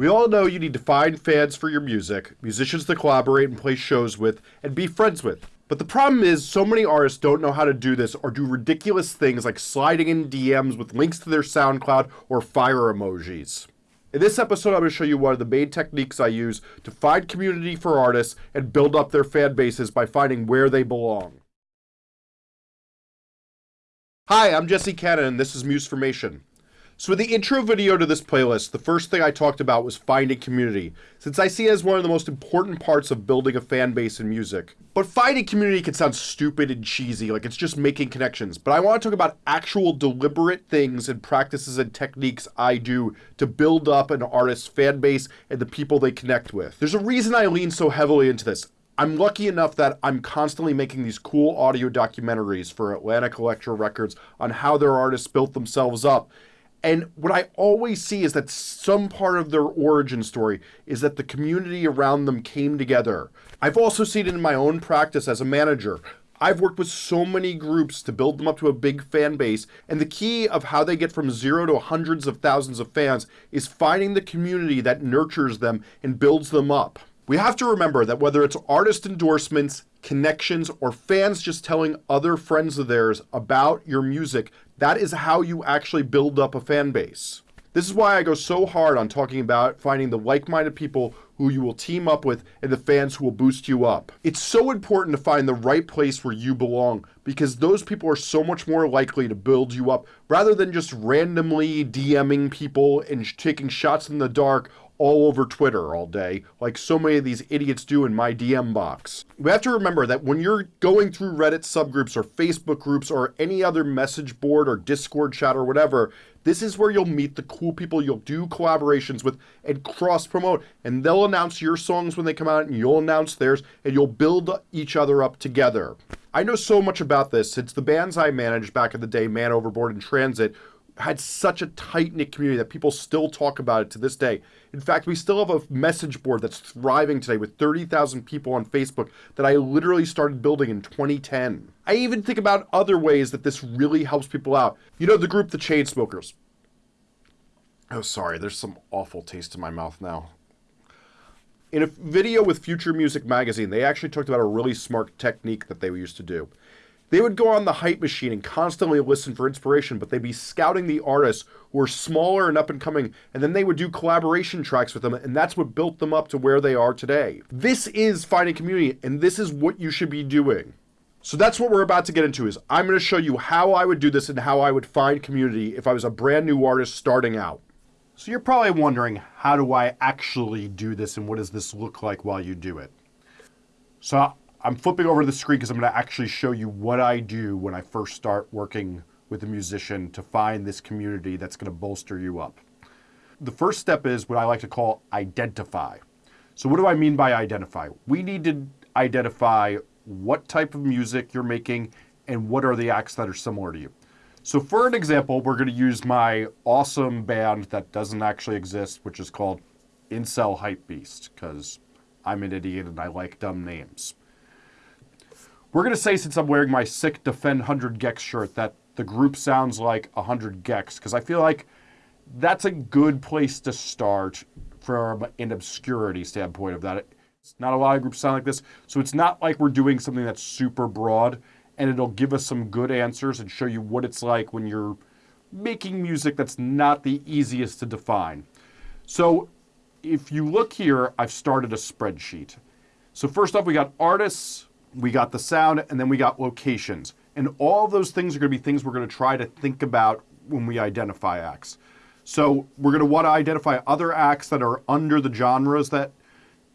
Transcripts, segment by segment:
We all know you need to find fans for your music, musicians to collaborate and play shows with, and be friends with. But the problem is, so many artists don't know how to do this or do ridiculous things like sliding in DMs with links to their SoundCloud or fire emojis. In this episode, I'm going to show you one of the main techniques I use to find community for artists and build up their fan bases by finding where they belong. Hi, I'm Jesse Cannon, and this is Musformation. So in the intro video to this playlist, the first thing I talked about was finding community, since I see it as one of the most important parts of building a fan base in music. But finding community can sound stupid and cheesy, like it's just making connections, but I want to talk about actual deliberate things and practices and techniques I do to build up an artist's fan base and the people they connect with. There's a reason I lean so heavily into this. I'm lucky enough that I'm constantly making these cool audio documentaries for Atlantic Elektra Records on how their artists built themselves up and what I always see is that some part of their origin story is that the community around them came together. I've also seen it in my own practice as a manager. I've worked with so many groups to build them up to a big fan base, and the key of how they get from zero to hundreds of thousands of fans is finding the community that nurtures them and builds them up. We have to remember that whether it's artist endorsements, connections, or fans just telling other friends of theirs about your music, that is how you actually build up a fan base. This is why I go so hard on talking about finding the like-minded people who you will team up with and the fans who will boost you up. It's so important to find the right place where you belong because those people are so much more likely to build you up rather than just randomly DMing people and taking shots in the dark all over Twitter all day, like so many of these idiots do in my DM box. We have to remember that when you're going through Reddit subgroups or Facebook groups or any other message board or Discord chat or whatever, this is where you'll meet the cool people you'll do collaborations with and cross promote. And they'll announce your songs when they come out and you'll announce theirs and you'll build each other up together. I know so much about this since the bands I managed back in the day, Man Overboard and Transit, had such a tight knit community that people still talk about it to this day. In fact, we still have a message board that's thriving today with 30,000 people on Facebook that I literally started building in 2010. I even think about other ways that this really helps people out. You know, the group The Chainsmokers. Oh, sorry, there's some awful taste in my mouth now. In a video with Future Music Magazine, they actually talked about a really smart technique that they used to do. They would go on the hype machine and constantly listen for inspiration, but they'd be scouting the artists who were smaller and up and coming, and then they would do collaboration tracks with them, and that's what built them up to where they are today. This is finding community, and this is what you should be doing. So that's what we're about to get into is I'm going to show you how I would do this and how I would find community if I was a brand new artist starting out. So you're probably wondering, how do I actually do this and what does this look like while you do it? So I'm flipping over the screen because I'm going to actually show you what I do when I first start working with a musician to find this community that's going to bolster you up. The first step is what I like to call identify. So what do I mean by identify? We need to identify what type of music you're making and what are the acts that are similar to you. So for an example, we're going to use my awesome band that doesn't actually exist, which is called Incel Hype Beast, because I'm an idiot and I like dumb names. We're going to say, since I'm wearing my sick Defend 100 gecs shirt, that the group sounds like 100 gecs because I feel like that's a good place to start from an obscurity standpoint of that. It's not a lot of groups sound like this, so it's not like we're doing something that's super broad, and it'll give us some good answers and show you what it's like when you're making music that's not the easiest to define. So if you look here, I've started a spreadsheet. So first off, we got artists, we got the sound, and then we got locations. And all those things are going to be things we're going to try to think about when we identify acts. So we're going to want to identify other acts that are under the genres that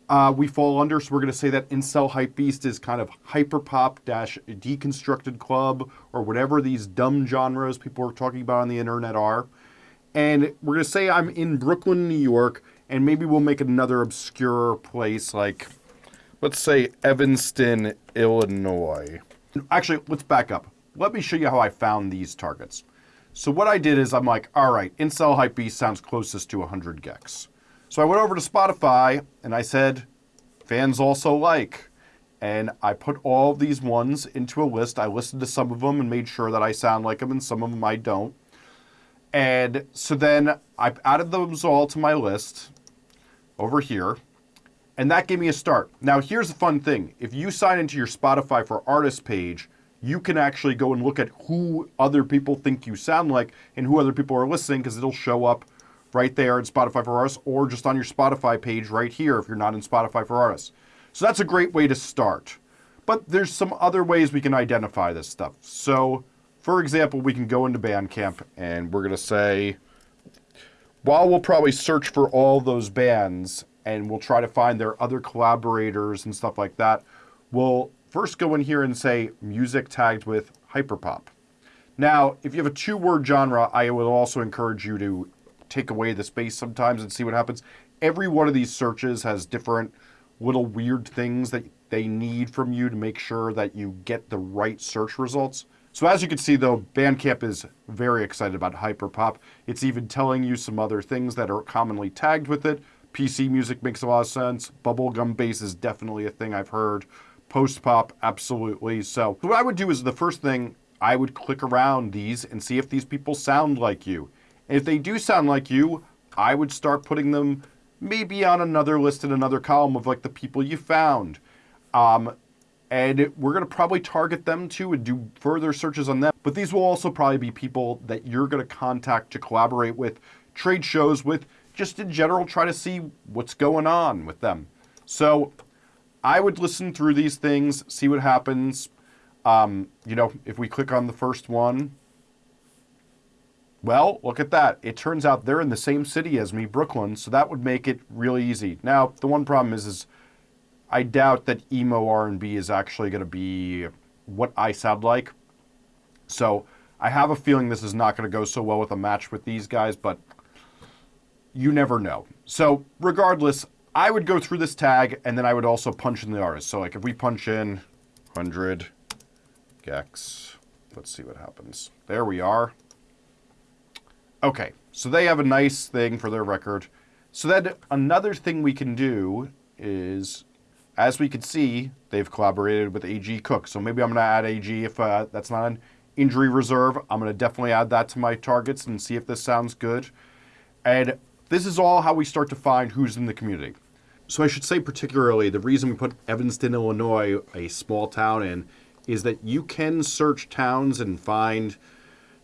uh, we fall under. So we're going to say that Incel Hype Beast is kind of hyperpop dash deconstructed club or whatever these dumb genres people are talking about on the internet are. And we're going to say I'm in Brooklyn, New York, and maybe we'll make another obscure place like let's say Evanston, Illinois. Actually, let's back up. Let me show you how I found these targets. So what I did is I'm like, all right, Incel Hype Beast sounds closest to 100 gecs. So I went over to Spotify and I said, fans also like. And I put all these ones into a list. I listened to some of them and made sure that I sound like them and some of them I don't. And so then I added those all to my list over here, and that gave me a start. Now, here's the fun thing. If you sign into your Spotify for Artists page, you can actually go and look at who other people think you sound like and who other people are listening because it'll show up right there in Spotify for Artists or just on your Spotify page right here if you're not in Spotify for Artists. So that's a great way to start. But there's some other ways we can identify this stuff. So, for example, we can go into Bandcamp and we're going to say, while we'll probably search for all those bands and we'll try to find their other collaborators and stuff like that, we'll first go in here and say music tagged with hyperpop. Now, if you have a two word genre, I would also encourage you to take away the space sometimes and see what happens. Every one of these searches has different little weird things that they need from you to make sure that you get the right search results. So as you can see though, Bandcamp is very excited about hyperpop. It's even telling you some other things that are commonly tagged with it. PC music makes a lot of sense. Bubblegum bass is definitely a thing I've heard. Post pop, absolutely. So what I would do is the first thing, I would click around these and see if these people sound like you. And if they do sound like you, I would start putting them maybe on another list in another column of like the people you found. Um, and we're going to probably target them too and do further searches on them. But these will also probably be people that you're going to contact to collaborate with, trade shows with, just in general, try to see what's going on with them. So I would listen through these things, see what happens. Um, you know, if we click on the first one, well, look at that. It turns out they're in the same city as me, Brooklyn, so that would make it really easy. Now, the one problem is, is I doubt that emo R&B is actually going to be what I sound like. So I have a feeling this is not going to go so well with a match with these guys, but you never know. So regardless, I would go through this tag and then I would also punch in the artist. So like if we punch in 100 gecs, let's see what happens. There we are. Okay, so they have a nice thing for their record. So then another thing we can do is as we can see, they've collaborated with AG Cook. So maybe I'm going to add AG if uh, that's not an injury reserve. I'm going to definitely add that to my targets and see if this sounds good. And this is all how we start to find who's in the community. So I should say particularly the reason we put Evanston, Illinois, a small town in, is that you can search towns and find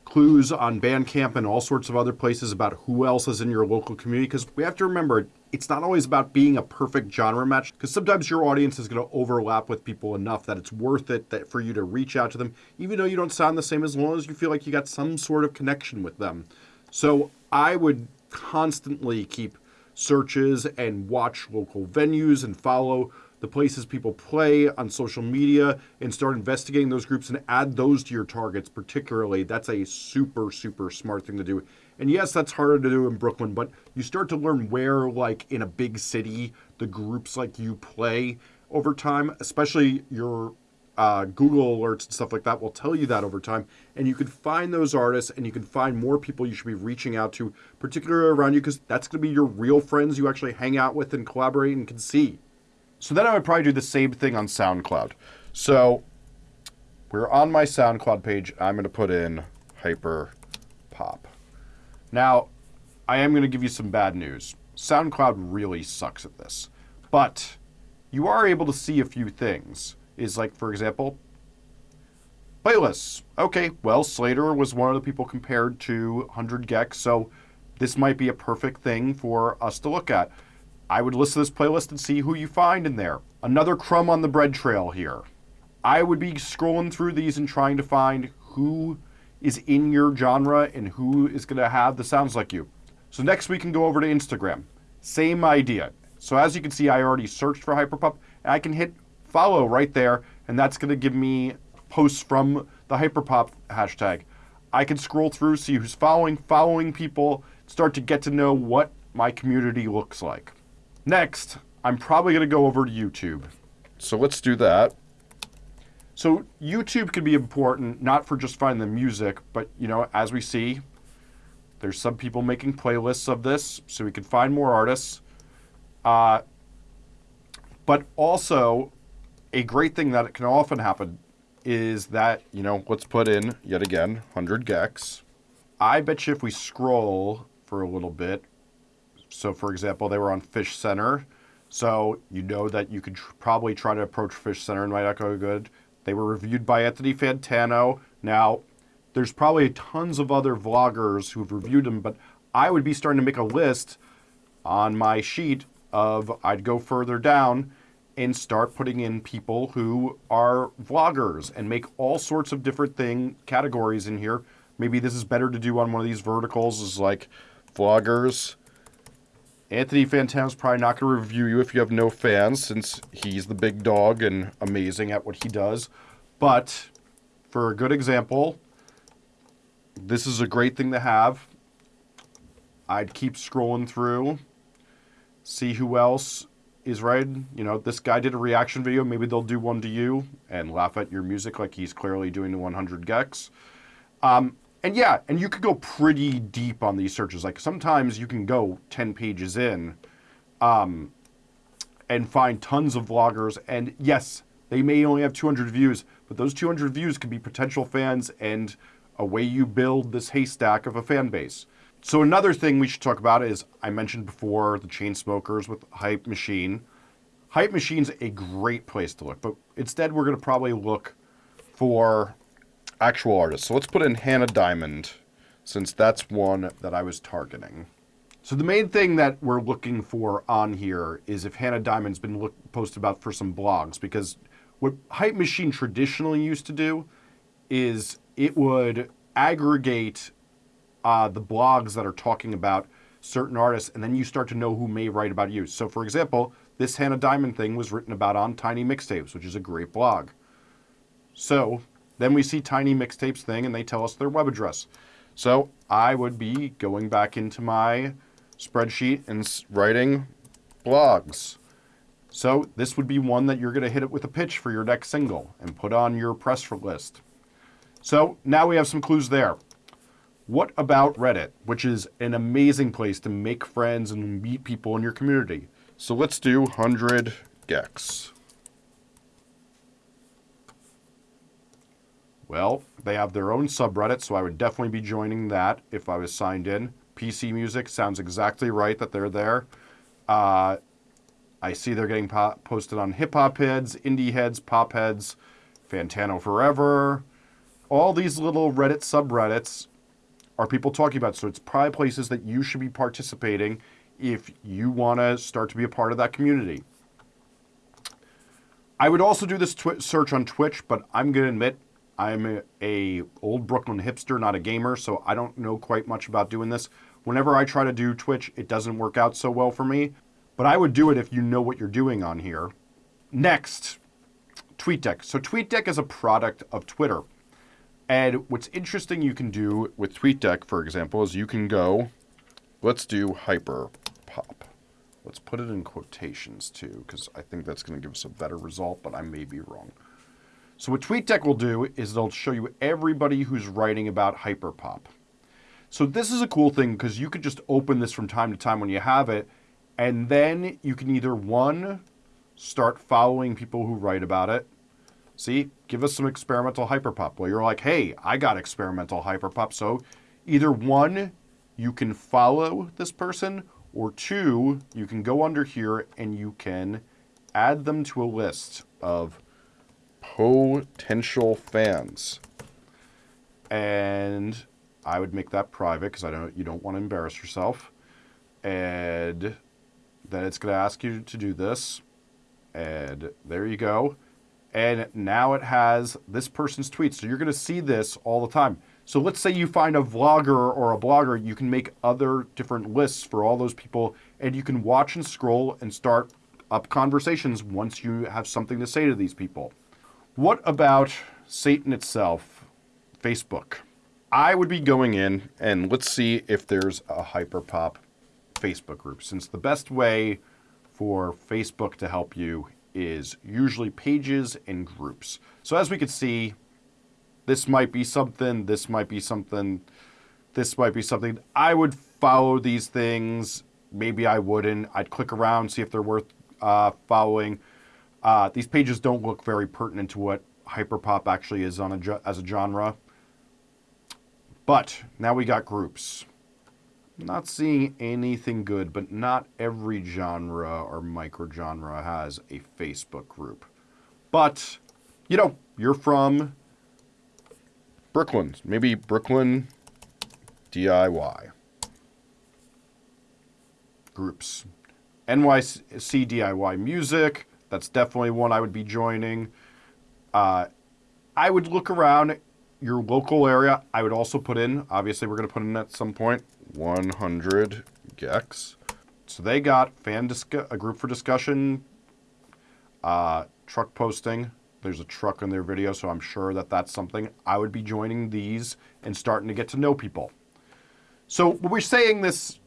clues on Bandcamp and all sorts of other places about who else is in your local community. Because we have to remember, it's not always about being a perfect genre match. Because sometimes your audience is going to overlap with people enough that it's worth it that for you to reach out to them, even though you don't sound the same, as long as you feel like you got some sort of connection with them. So I would constantly keep searches and watch local venues and follow the places people play on social media and start investigating those groups and add those to your targets particularly. That's a super super smart thing to do. And yes that's harder to do in brooklyn but you start to learn where like in a big city the groups like you play over time especially your uh, Google alerts and stuff like that will tell you that over time. And you can find those artists and you can find more people you should be reaching out to, particularly around you, because that's going to be your real friends you actually hang out with and collaborate and can see. So then I would probably do the same thing on SoundCloud. So we're on my SoundCloud page. I'm going to put in hyper pop. Now, I am going to give you some bad news. SoundCloud really sucks at this. But you are able to see a few things. Is like, for example, playlists. Okay, well, Slayyyter was one of the people compared to 100 gecs, so this might be a perfect thing for us to look at. I would listen to this playlist and see who you find in there. Another crumb on the bread trail here. I would be scrolling through these and trying to find who is in your genre and who is going to have the sounds like you. So next we can go over to Instagram. Same idea. So as you can see, I already searched for Hyperpop. And I can hit follow right there, and that's going to give me posts from the Hyperpop hashtag. I can scroll through, see who's following, following people, start to get to know what my community looks like. Next, I'm probably going to go over to YouTube. So let's do that. So YouTube can be important, not for just finding the music, but you know, as we see, there's some people making playlists of this, so we can find more artists. Uh, but also, a great thing that can often happen is that, you know, let's put in, yet again, 100 gecs. I bet you if we scroll for a little bit, So, for example, they were on Fish Center. So you know that you could tr- probably try to approach Fish Center and might not go good. They were reviewed by Anthony Fantano. Now, there's probably tons of other vloggers who've reviewed them, but I would be starting to make a list on my sheet of I'd go further down and start putting in people who are vloggers and make all sorts of different thing categories in here. Maybe this is better to do on one of these verticals is like vloggers. Anthony Fantano's probably not going to review you if you have no fans since he's the big dog and amazing at what he does. But for a good example, this is a great thing to have. I'd keep scrolling through, see who else is right. You know, this guy did a reaction video. Maybe they'll do one to you and laugh at your music like he's clearly doing the 100 gecs. Um, and yeah, and you could go pretty deep on these searches. Like sometimes you can go 10 pages in um, and find tons of vloggers. And yes, they may only have 200 views, but those 200 views could be potential fans and a way you build this haystack of a fan base. So another thing we should talk about is I mentioned before the Chainsmokers with Hype Machine. Hype Machine's a great place to look, but instead we're going to probably look for actual artists. So let's put in Hannah Diamond, since that's one that I was targeting. So the main thing that we're looking for on here is if Hannah Diamond's been look, posted about for some blogs, because what Hype Machine traditionally used to do is it would aggregate uh, the blogs that are talking about certain artists, and then you start to know who may write about you. So, for example, this Hannah Diamond thing was written about on Tiny Mixtapes, which is a great blog. So, then we see Tiny Mixtapes thing, and they tell us their web address. So, I would be going back into my spreadsheet and writing blogs. So, this would be one that you're going to hit it with a pitch for your next single and put on your press list. So, now we have some clues there. What about Reddit, which is an amazing place to make friends and meet people in your community? So let's do 100 gecs. Well, they have their own subreddit, so I would definitely be joining that if I was signed in. PC Music sounds exactly right that they're there. Uh, I see they're getting po posted on Hip Hop Heads, Indie Heads, Pop Heads, Fantano Forever. All these little Reddit subreddits are people talking about. So it's probably places that you should be participating if you want to start to be a part of that community. I would also do this search on Twitch, but I'm going to admit I'm a, a, old Brooklyn hipster, not a gamer, so I don't know quite much about doing this. Whenever I try to do Twitch, it doesn't work out so well for me, but I would do it if you know what you're doing on here. Next, TweetDeck. So TweetDeck is a product of Twitter. And what's interesting you can do with TweetDeck, for example, is you can go, let's do hyper pop. Let's put it in quotations too, because I think that's going to give us a better result, but I may be wrong. So what TweetDeck will do is they'll show you everybody who's writing about hyperpop. So this is a cool thing because you could just open this from time to time when you have it, and then you can either one, start following people who write about it, See, give us some experimental hyperpop. Well, you're like, hey, I got experimental hyperpop. So either one, you can follow this person, or two, you can go under here and you can add them to a list of potential fans. And I would make that private because I don't you don't want to embarrass yourself. And then it's going to ask you to do this. And there you go and now it has this person's tweets. So you're going to see this all the time. So let's say you find a vlogger or a blogger, you can make other different lists for all those people, and you can watch and scroll and start up conversations once you have something to say to these people. What about Satan itself, Facebook? I would be going in and let's see if there's a hyperpop Facebook group, since the best way for Facebook to help you is usually pages and groups. So as we can see, this might be something, this might be something, this might be something. I would follow these things. Maybe I wouldn't. I'd click around, see if they're worth uh, following. Uh, these pages don't look very pertinent to what hyperpop actually is on a as a genre. But now we got groups. Not seeing anything good, but not every genre or microgenre has a Facebook group. But, you know, you're from Brooklyn, maybe Brooklyn DIY groups. NYC DIY music, that's definitely one I would be joining. Uh, I would look around your local area. I would also put in, obviously, we're going to put in at some point 100 gecs. So they got fan a group for discussion, uh, truck posting. There's a truck in their video, so I'm sure that that's something I would be joining these and starting to get to know people. So when we're saying this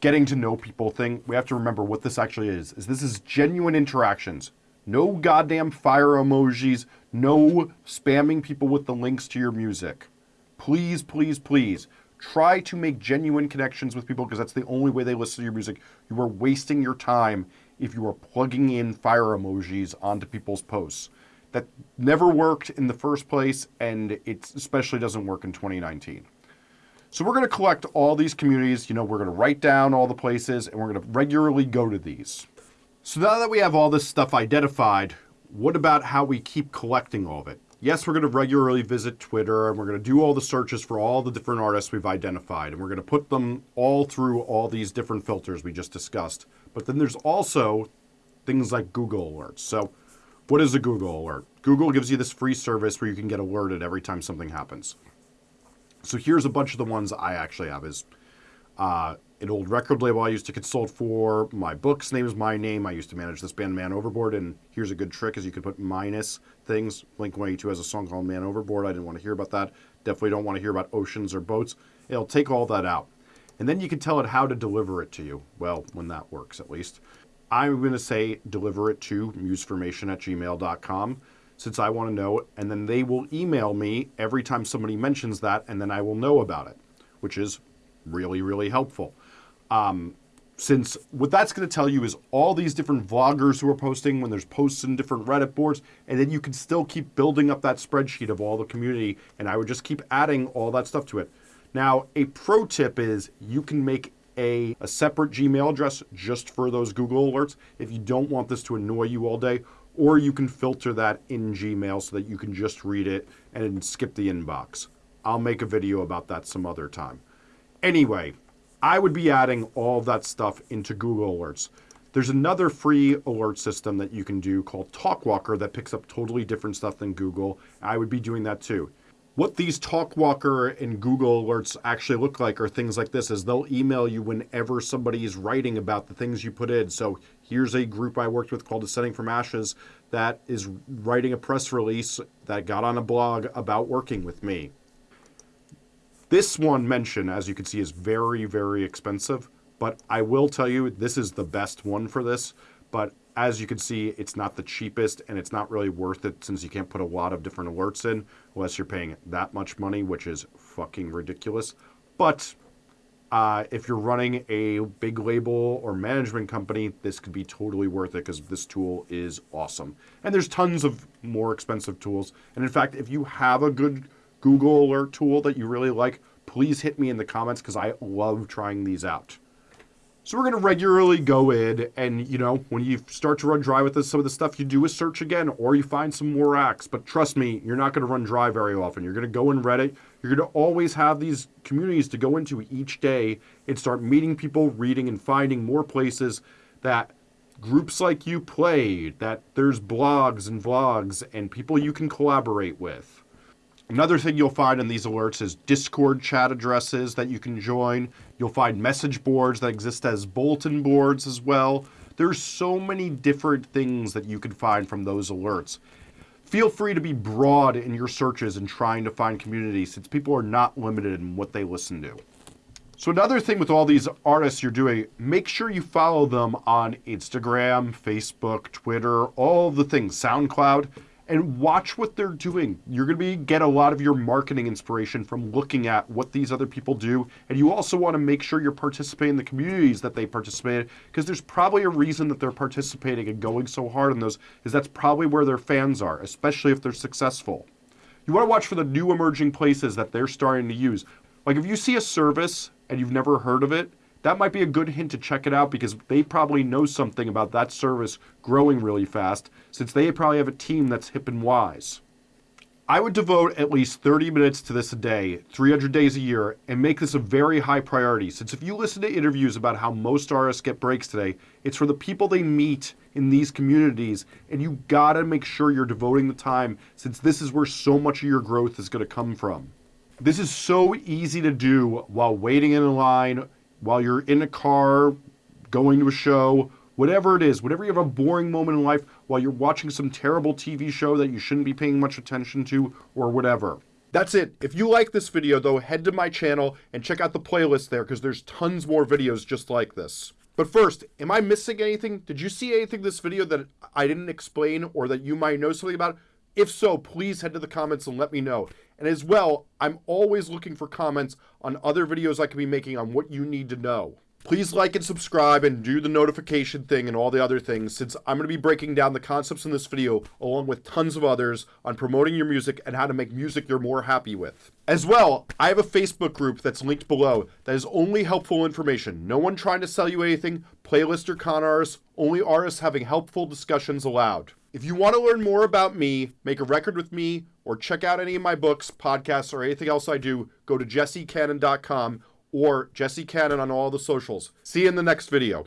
getting to know people thing, we have to remember what this actually is. Is this is genuine interactions. No goddamn fire emojis, no spamming people with the links to your music. Please, please, please try to make genuine connections with people because that's the only way they listen to your music. You are wasting your time if you are plugging in fire emojis onto people's posts. That never worked in the first place, and it especially doesn't work in 2019. So we're going to collect all these communities. You know, we're going to write down all the places, and we're going to regularly go to these. So now that we have all this stuff identified, what about how we keep collecting all of it? Yes, we're going to regularly visit Twitter and we're going to do all the searches for all the different artists we've identified and we're going to put them all through all these different filters we just discussed. But then there's also things like Google Alerts. So, what is a Google Alert? Google gives you this free service where you can get alerted every time something happens. So here's a bunch of the ones I actually have is uh, an old record label I used to consult for. My book's name is my name. I used to manage this band Man Overboard, and here's a good trick is you could put minus things. Blink-182 has a song called Man Overboard. I didn't want to hear about that. Definitely don't want to hear about oceans or boats. It'll take all that out. And then you can tell it how to deliver it to you. Well, when that works, at least. I'm going to say deliver it to musformation at gmail.com since I want to know. And then they will email me every time somebody mentions that, and then I will know about it, which is really, really helpful. Um, since what that's going to tell you is all these different vloggers who are posting when there's posts in different Reddit boards, and then you can still keep building up that spreadsheet of all the community, and I would just keep adding all that stuff to it. Now, a pro tip is you can make a, a separate Gmail address just for those Google alerts if you don't want this to annoy you all day, or you can filter that in Gmail so that you can just read it and skip the inbox. I'll make a video about that some other time. Anyway, I would be adding all that stuff into Google Alerts. There's another free alert system that you can do called Talkwalker that picks up totally different stuff than Google. I would be doing that too. What these Talkwalker and Google alerts actually look like are things like this is they'll email you whenever somebody is writing about the things you put in. So here's a group I worked with called Ascending from Ashes that is writing a press release that got on a blog about working with me. This one mention, as you can see, is very, very expensive, but I will tell you this is the best one for this. But as you can see, it's not the cheapest and it's not really worth it since you can't put a lot of different alerts in unless you're paying that much money, which is fucking ridiculous. But uh, if you're running a big label or management company, this could be totally worth it because this tool is awesome. And there's tons of more expensive tools. And in fact, if you have a good Google Alert tool that you really like, please hit me in the comments because I love trying these out. So we're going to regularly go in and, you know, when you start to run dry with this, some of the stuff you do is search again or you find some more acts. But trust me, you're not going to run dry very often. You're going to go in Reddit. You're going to always have these communities to go into each day and start meeting people, reading and finding more places that groups like you play, that there's blogs and vlogs and people you can collaborate with. Another thing you'll find in these alerts is Discord chat addresses that you can join. You'll find message boards that exist as bulletin boards as well. There's so many different things that you can find from those alerts. Feel free to be broad in your searches and trying to find communities since people are not limited in what they listen to. So another thing with all these artists you're doing, make sure you follow them on Instagram, Facebook, Twitter, all the things, SoundCloud and watch what they're doing. You're going to be get a lot of your marketing inspiration from looking at what these other people do, and you also want to make sure you're participating in the communities that they participate in because there's probably a reason that they're participating and going so hard in those is that's probably where their fans are, especially if they're successful. You want to watch for the new emerging places that they're starting to use. Like if you see a service and you've never heard of it, that might be a good hint to check it out because they probably know something about that service growing really fast since they probably have a team that's hip and wise. I would devote at least 30 minutes to this a day, 300 days a year, and make this a very high priority. Since if you listen to interviews about how most artists get breaks today, it's for the people they meet in these communities, and you gotta make sure you're devoting the time since this is where so much of your growth is gonna come from. This is so easy to do while waiting in a line, while you're in a car, going to a show, whatever it is, whatever you have a boring moment in life while you're watching some terrible TV show that you shouldn't be paying much attention to or whatever. That's it. If you like this video though, head to my channel and check out the playlist there because there's tons more videos just like this. But first, am I missing anything? Did you see anything in this video that I didn't explain or that you might know something about? If so, please head to the comments and let me know. And as well, I'm always looking for comments on other videos I could be making on what you need to know. Please like and subscribe and do the notification thing and all the other things since I'm going to be breaking down the concepts in this video along with tons of others on promoting your music and how to make music you're more happy with. As well, I have a Facebook group that's linked below that is only helpful information. No one trying to sell you anything, playlist or con artists, only artists having helpful discussions allowed. If you want to learn more about me, make a record with me, or check out any of my books, podcasts, or anything else I do, go to jessecannon.com or Jesse Cannon on all the socials. See you in the next video.